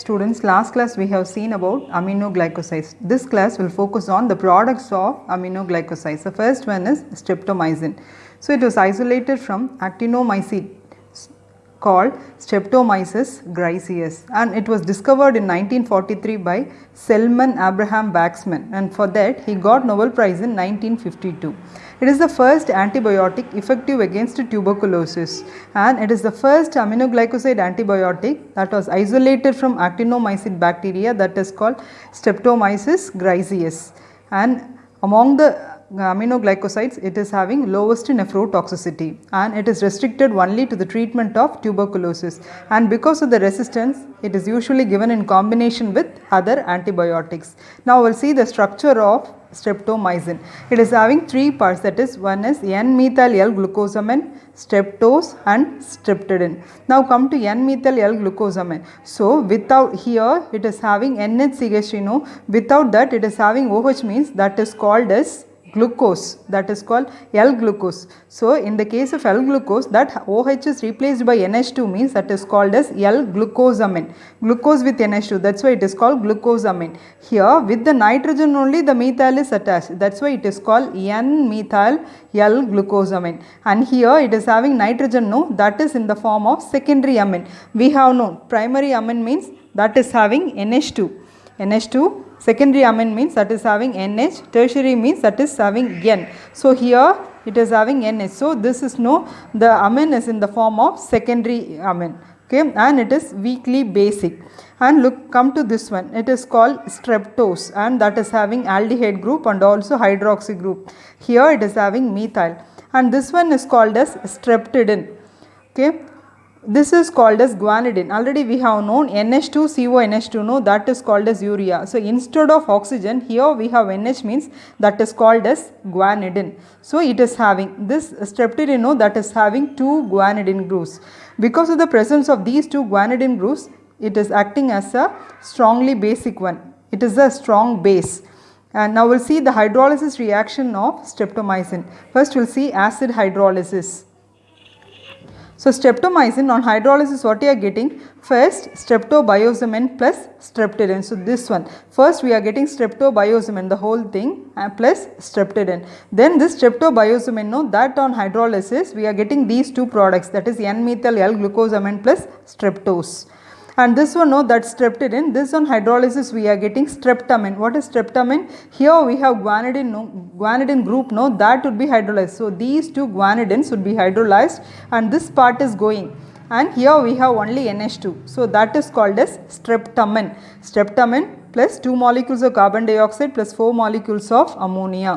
Students, last class we have seen about aminoglycosides. This class will focus on the products of aminoglycosides. The first one is streptomycin. So, it was isolated from actinomycete called Streptomyces griseus and it was discovered in 1943 by Selman Abraham Waksman and for that he got Nobel Prize in 1952. It is the first antibiotic effective against tuberculosis and it is the first aminoglycoside antibiotic that was isolated from actinomycete bacteria that is called Streptomyces griseus and among the Uh, aminoglycosides it is having lowest nephrotoxicity and it is restricted only to the treatment of tuberculosis and because of the resistance it is usually given in combination with other antibiotics. Now we will see the structure of streptomycin. It is having three parts that is one is N-methyl L-glucosamine, streptose and streptidin. Now come to N-methyl L-glucosamine. So without here it is having NHCH you know without that it is having OH means that is called as glucose that is called L-glucose. So, in the case of L-glucose that OH is replaced by NH2 means that is called as L-glucosamine. Glucose with NH2 that is why it is called glucosamine. Here with the nitrogen only the methyl is attached that is why it is called N-methyl L-glucosamine and here it is having nitrogen no that is in the form of secondary amine. We have known primary amine means that is having NH2. NH2 secondary amine means that is having NH, tertiary means that is having N. So, here it is having NH. So, this is no the amine is in the form of secondary amine okay? And it is weakly basic. And look come to this one. It is called streptose. And that is having aldehyde group and also hydroxy group. Here it is having methyl. And this one is called as streptidin. Okay this is called as guanidine. Already we have known NH2CONH2 no that is called as urea. So instead of oxygen here we have NH means that is called as guanidine. So it is having this streptidin no that is having two guanidine groups. Because of the presence of these two guanidine groups it is acting as a strongly basic one. It is a strong base. And now we will see the hydrolysis reaction of streptomycin. First we will see acid hydrolysis. So, streptomycin on hydrolysis what you are getting? First streptobiosamine plus streptidin. So, this one first we are getting streptobiosamine the whole thing uh, plus streptidin. Then this streptobiosamine no that on hydrolysis we are getting these two products that is N-methyl L-glucosamine plus streptose and this one no that streptidin this on hydrolysis we are getting streptamine what is streptamine here we have guanidine no guanidine group no that would be hydrolyzed. So these two guanidines would be hydrolyzed and this part is going. And here we have only NH2 so that is called as streptamine streptamine plus 2 molecules of carbon dioxide plus 4 molecules of ammonia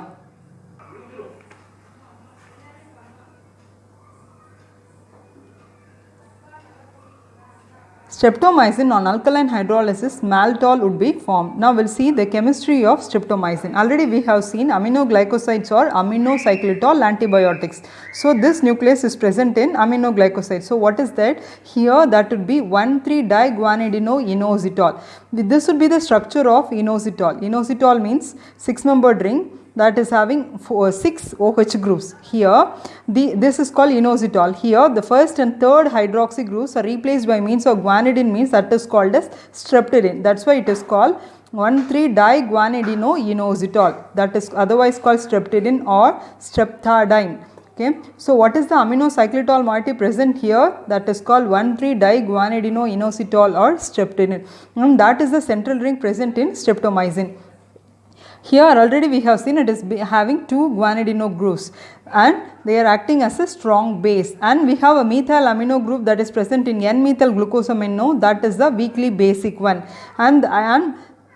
Streptomycin on alkaline hydrolysis maltol would be formed. Now we will see the chemistry of streptomycin. Already we have seen aminoglycosides or aminocyclitol antibiotics. So this nucleus is present in aminoglycoside. So what is that? Here that would be 1,3-diguanidinoinositol. This would be the structure of inositol. Inositol means 6 membered ring that is having four, uh, 6 OH groups. Here the, this is called inositol. Here the first and third hydroxy groups are replaced by means of guanidine means that is called as streptidine. That is why it is called 1,3-diguanidinoinositol that is otherwise called streptidine or streptadine. Okay. So, what is the amino aminocyclitol moiety present here that is called 1,3-diguanidinoinositol or streptidine and that is the central ring present in streptomycin. Here already we have seen it is having two guanidino groups and they are acting as a strong base. And we have a methyl amino group that is present in N-methyl glucosamine that is the weakly basic one. And, and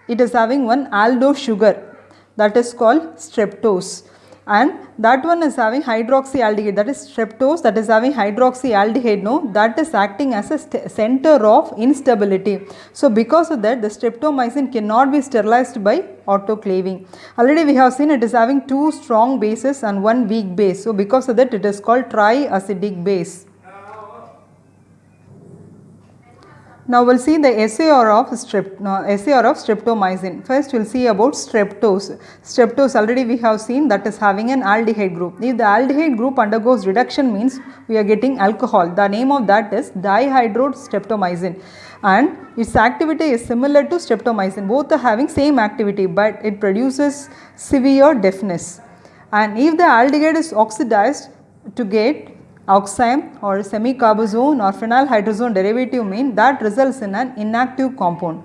it is having one aldose sugar that is called streptose and that one is having hydroxyaldehyde that is streptose that is having hydroxyaldehyde no that is acting as a center of instability. So, because of that the streptomycin cannot be sterilized by autoclaving. Already we have seen it is having two strong bases and one weak base. So, because of that it is called triacidic base. Now we'll see the SAR of strep, SAR of streptomycin. First we'll see about streptose. Streptose already we have seen that is having an aldehyde group. If the aldehyde group undergoes reduction means we are getting alcohol. The name of that is dihydrostreptomycin and its activity is similar to streptomycin. Both are having same activity but it produces severe deafness. And if the aldehyde is oxidized to get oxime or semicarbazone or phenylhydrazone derivative mean that results in an inactive compound.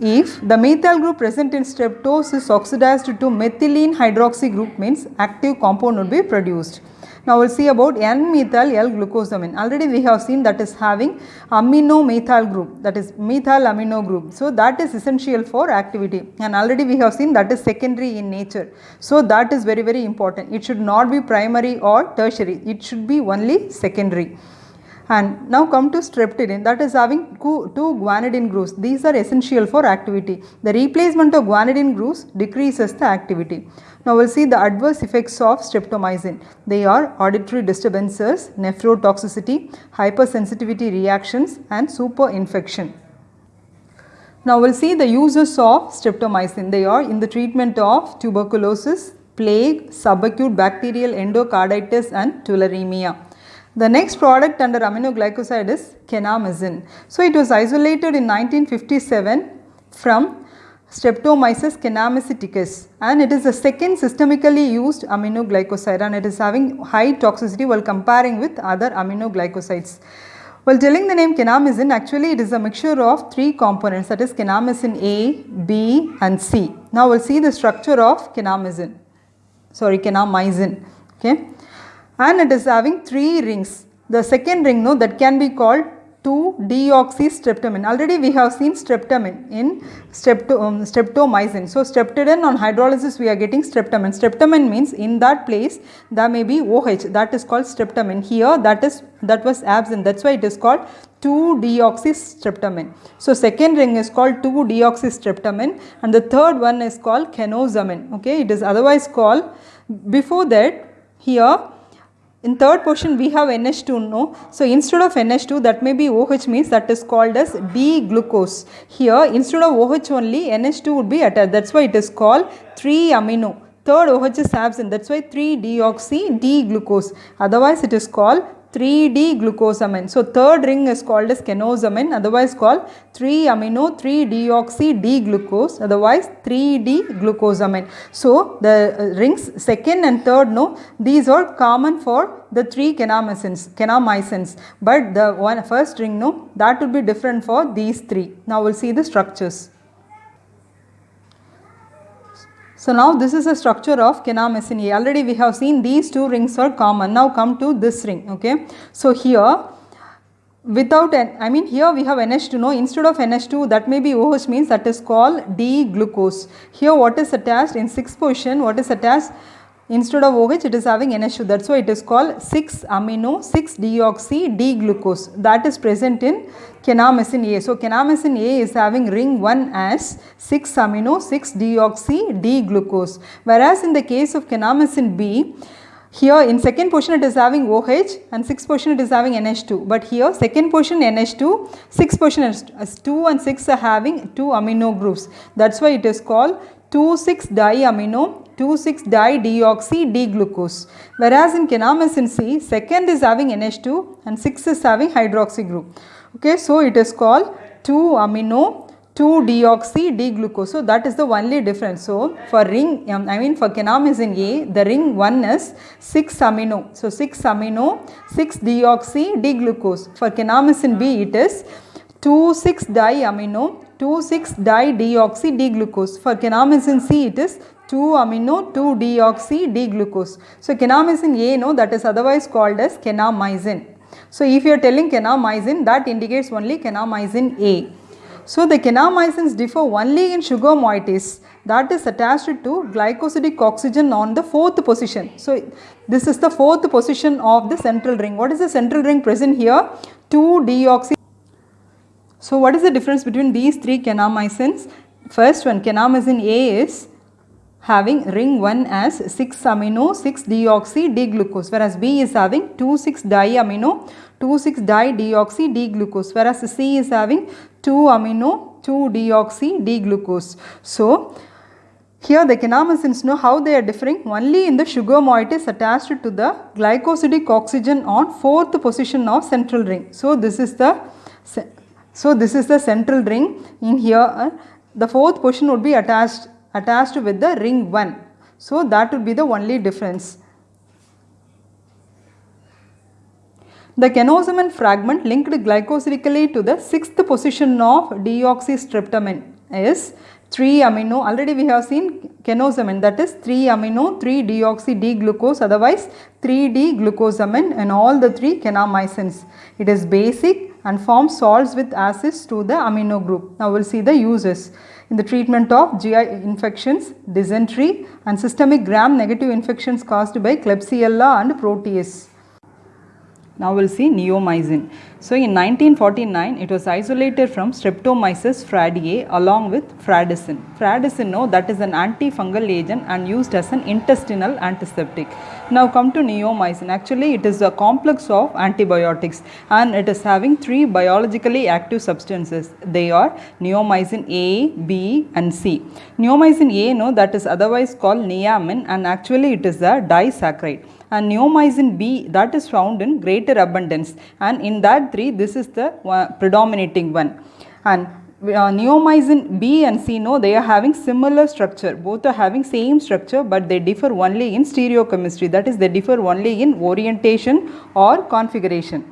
If the methyl group present in streptose is oxidized to methylene hydroxy group means active compound would be produced. Now, we will see about N-methyl L-glucosamine. Already we have seen that is having amino methyl group that is methyl amino group. So, that is essential for activity and already we have seen that is secondary in nature. So, that is very very important. It should not be primary or tertiary. It should be only secondary. And now come to streptidine that is having two guanidine groups. These are essential for activity. The replacement of guanidine groups decreases the activity. Now we will see the adverse effects of streptomycin. They are auditory disturbances, nephrotoxicity, hypersensitivity reactions and superinfection. Now we will see the uses of streptomycin. They are in the treatment of tuberculosis, plague, subacute bacterial endocarditis and tularemia. The next product under aminoglycoside is kanamycin. So, it was isolated in 1957 from Streptomyces kanamyceticus and it is the second systemically used aminoglycoside and it is having high toxicity while comparing with other aminoglycosides. While telling the name kanamycin actually it is a mixture of three components that is kanamycin A, B and C. Now we will see the structure of kanamycin, sorry kanamycin okay and it is having three rings. The second ring no that can be called 2-deoxystreptamine. Already we have seen streptamine in strepto, um, streptomycin. So, streptidine on hydrolysis we are getting streptamine. Streptamine means in that place there may be OH that is called streptamine. Here that is that was absent that is why it is called 2-deoxystreptamine. So, second ring is called 2-deoxystreptamine and the third one is called kanosamine. Okay, it is otherwise called before that here in third portion we have NH2 no. So instead of NH2 that may be OH means that is called as D-glucose. Here instead of OH only NH2 would be attached that is why it is called 3 amino. Third OH is absent that is why 3-deoxy D-glucose otherwise it is called 3D glucosamine. So, third ring is called as kanosamine otherwise called 3-amino 3-deoxy D-glucose otherwise 3D glucosamine. So, the uh, rings second and third no these are common for the three kanamycins, kanamycins but the one first ring no that will be different for these three. Now, we will see the structures. So now this is a structure of kanamycin A. Already we have seen these two rings are common. Now come to this ring. Okay. So here without an, I mean here we have NH2 no instead of NH2 that may be OH means that is called D-glucose. Here what is attached in 6th position what is attached Instead of OH it is having NH2 that is why it is called 6 amino 6 deoxy D-glucose that is present in kanamycin A. So, kanamycin A is having ring 1 as 6 amino 6 deoxy D-glucose whereas in the case of kanamycin B here in second portion it is having OH and 6th portion it is having NH2 but here second portion NH2 6th portion is 2 and 6 are having 2 amino groups. That is why it is called 2,6-diamino 2,6-di-deoxy-D-glucose. Whereas in kanamycin C, second is having NH2 and 6 is having hydroxy group. Okay, so it is called 2-amino 2-deoxy-D-glucose. So that is the only difference. So for ring, um, I mean for kanamycin A, the ring 1 is 6-amino. So 6-amino 6-deoxy-D-glucose. For kanamycin B, it is 2,6-diamino 2,6-di-deoxy D-glucose. For kanamycin C it is 2-amino 2-deoxy D-glucose. So kanamycin A no that is otherwise called as kanamycin. So if you are telling kanamycin that indicates only kanamycin A. So the kanamycins differ only in sugar moieties that is attached to glycosidic oxygen on the fourth position. So this is the fourth position of the central ring. What is the central ring present here? 2-deoxy so, what is the difference between these three kanamycins? First one kanamycin A is having ring 1 as 6 amino 6 deoxy D glucose whereas B is having 2 6 diamino 2 6 di deoxy D glucose whereas C is having 2 amino 2 deoxy D glucose. So, here the kanamycins know how they are differing only in the sugar moiety is attached to the glycosidic oxygen on fourth position of central ring. So, this is the so this is the central ring in here uh, the fourth position would be attached attached with the ring 1. So, that would be the only difference. The kanosamine fragment linked glycosidically to the sixth position of deoxystreptamine is 3 amino already we have seen kanosamine that is 3 amino 3 deoxy D glucose otherwise 3 D glucosamine and all the 3 kanamycins. It is basic and form salts with acids to the amino group. Now we will see the uses in the treatment of GI infections, dysentery and systemic gram-negative infections caused by Klebsiella and Proteus. Now we will see neomycin. So in 1949 it was isolated from Streptomyces fradiae along with fradicin. Fradicin no that is an antifungal agent and used as an intestinal antiseptic. Now come to neomycin actually it is a complex of antibiotics and it is having three biologically active substances. They are neomycin A, B and C. Neomycin A no that is otherwise called neamin and actually it is a disaccharide and neomycin B that is found in greater abundance and in that 3 this is the predominating one and uh, neomycin B and C no they are having similar structure both are having same structure but they differ only in stereochemistry that is they differ only in orientation or configuration.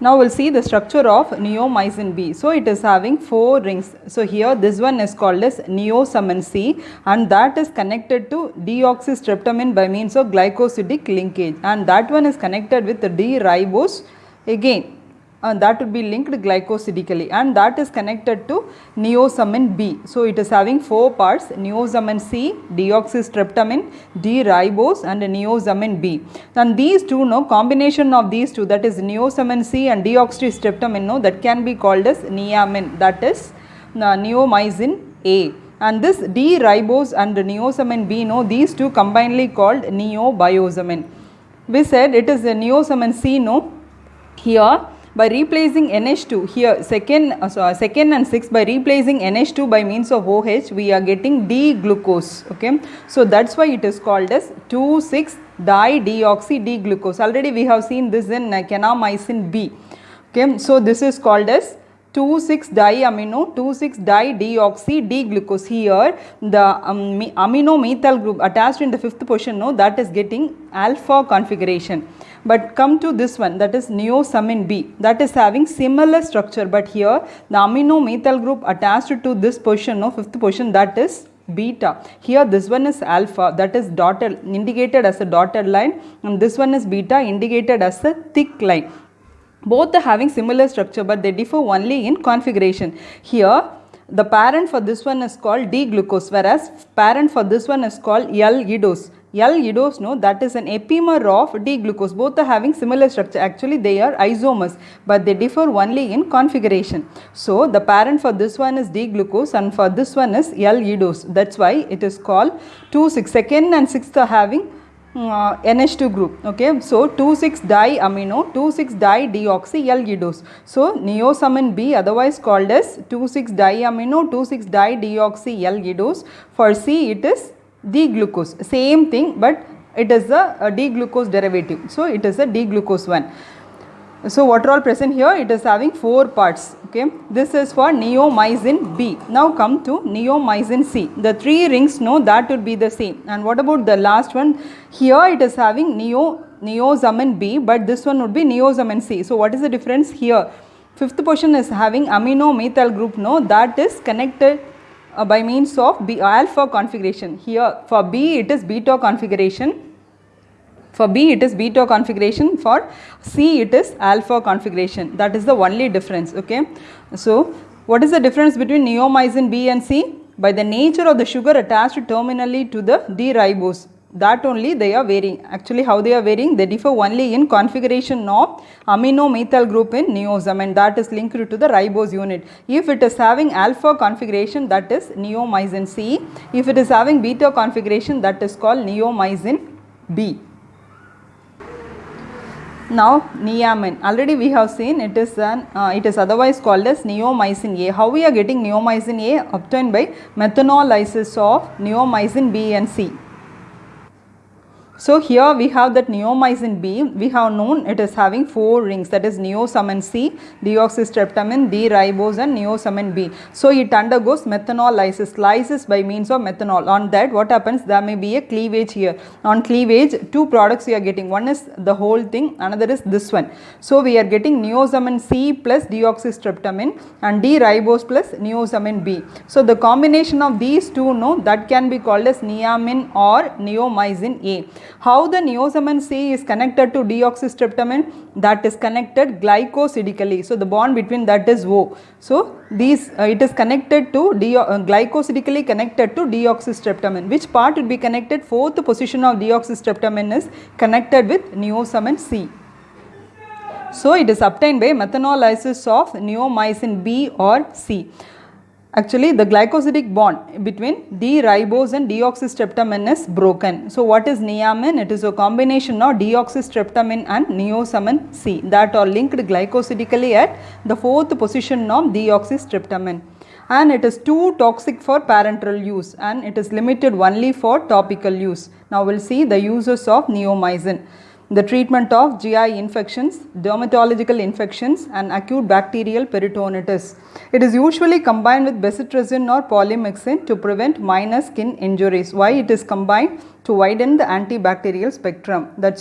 Now we will see the structure of neomycin B. So it is having 4 rings. So here this one is called as neosamine C and that is connected to deoxystreptamine by means of glycosidic linkage and that one is connected with the D-ribose again uh, that would be linked glycosidically and that is connected to neosamine B. So, it is having 4 parts neosamine C, deoxystreptamine, D-ribose and neosamine B. And these two no combination of these two that is neosamine C and deoxystreptamine no that can be called as neamine that is uh, neomycin A and this D-ribose and neosamine B no these two combinedly called neobiosamine. We said it is a neosamine C no here by replacing NH2 here second, uh, so second and 6 by replacing NH2 by means of OH we are getting D-glucose okay. So that is why it is called as 2,6 di-deoxy D-glucose already we have seen this in uh, kanamycin B okay. So this is called as 2,6-diamino, 2,6-di-deoxy D-glucose. Here the um, amino methyl group attached in the fifth position no that is getting alpha configuration. But come to this one that is neosamine B that is having similar structure but here the amino methyl group attached to this position no fifth position that is beta. Here this one is alpha that is dotted indicated as a dotted line and this one is beta indicated as a thick line. Both are having similar structure but they differ only in configuration. Here the parent for this one is called D-glucose whereas parent for this one is called L-idose. L-idose no that is an epimer of D-glucose both are having similar structure actually they are isomers but they differ only in configuration. So the parent for this one is D-glucose and for this one is L-idose that is why it is called 2 6 second and 6th are having uh, NH2 group okay. So 2,6-diamino 2,6-di-deoxy-L-idose. So neosamine B otherwise called as 2,6-diamino 2,6-di-deoxy-L-idose. For C it is D-glucose same thing but it is a, a D-glucose derivative. So it is a D-glucose one. So what are all present here? It is having 4 parts. Okay. This is for neomycin B. Now come to neomycin C. The 3 rings no that would be the same. And what about the last one? Here it is having neo neosamine B but this one would be neosamine C. So what is the difference here? Fifth portion is having amino methyl group no that is connected uh, by means of B alpha configuration. Here for B it is beta configuration for B it is beta configuration, for C it is alpha configuration that is the only difference okay. So what is the difference between neomycin B and C? By the nature of the sugar attached terminally to the D-ribose that only they are varying. Actually how they are varying they differ only in configuration of amino methyl group in neosome and that is linked to the ribose unit. If it is having alpha configuration that is neomycin C. If it is having beta configuration that is called neomycin B. Now neamin already we have seen it is an uh, it is otherwise called as neomycin A. How we are getting neomycin A obtained by methanolysis of neomycin B and C. So here we have that neomycin B, we have known it is having 4 rings that is neosamin C, deoxystreptamin, D-ribose and neosamin B. So it undergoes methanolysis, lysis by means of methanol. On that what happens there may be a cleavage here. On cleavage two products we are getting, one is the whole thing, another is this one. So we are getting neosamin C plus deoxystreptamin and D-ribose plus neosamin B. So the combination of these two no that can be called as neamin or neomycin A. How the neosamin C is connected to deoxystreptamin? That is connected glycosidically. So, the bond between that is O. So, these uh, it is connected to uh, glycosidically connected to deoxystreptamin. Which part would be connected? Fourth position of deoxystreptamin is connected with neosamin C. So, it is obtained by methanolysis of neomycin B or C. Actually, the glycosidic bond between D-ribose and deoxystreptamin is broken. So, what is neamin? It is a combination of deoxystreptamin and neosamin C that are linked glycosidically at the fourth position of deoxystreptamin. And it is too toxic for parenteral use and it is limited only for topical use. Now, we will see the uses of neomycin the treatment of GI infections, dermatological infections and acute bacterial peritonitis. It is usually combined with bacitracin or polymyxin to prevent minor skin injuries. Why it is combined? To widen the antibacterial spectrum. That's